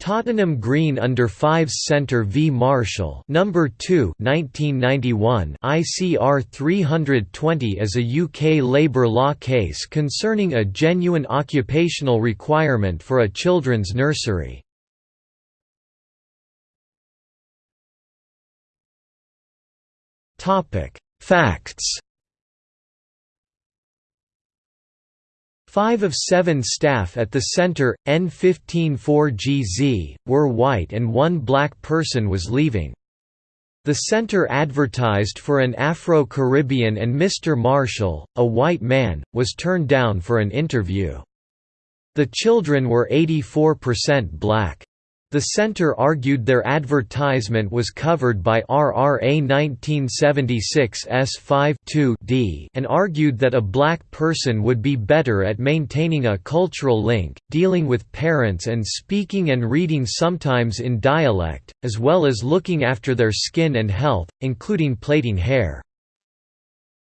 Tottenham Green Under 5s Centre v Marshall Number 2 1991 ICR 320 is a UK labour law case concerning a genuine occupational requirement for a children's nursery. Topic: Facts Five of seven staff at the center, N154GZ, were white and one black person was leaving. The center advertised for an Afro-Caribbean and Mr. Marshall, a white man, was turned down for an interview. The children were 84% black. The center argued their advertisement was covered by RRA 1976 S5 d and argued that a black person would be better at maintaining a cultural link, dealing with parents and speaking and reading sometimes in dialect, as well as looking after their skin and health, including plaiting hair.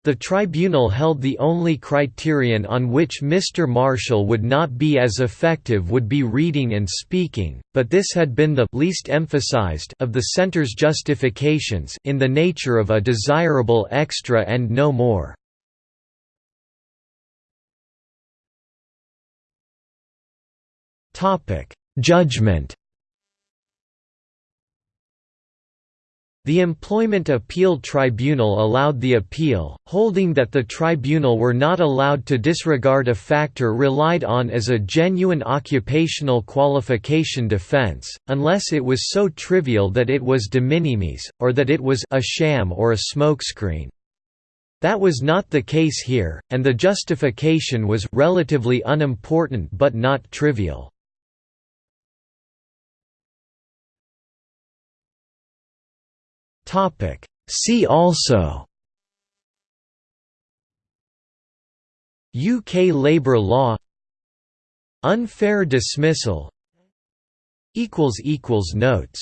The tribunal held the only criterion on which Mr. Marshall would not be as effective would be reading and speaking, but this had been the least emphasized of the center's justifications in the nature of a desirable extra and no more. Judgment The Employment Appeal Tribunal allowed the appeal, holding that the tribunal were not allowed to disregard a factor relied on as a genuine occupational qualification defense, unless it was so trivial that it was de minimis, or that it was a sham or a smokescreen. That was not the case here, and the justification was relatively unimportant but not trivial. Topic. See also UK labour law Unfair dismissal Notes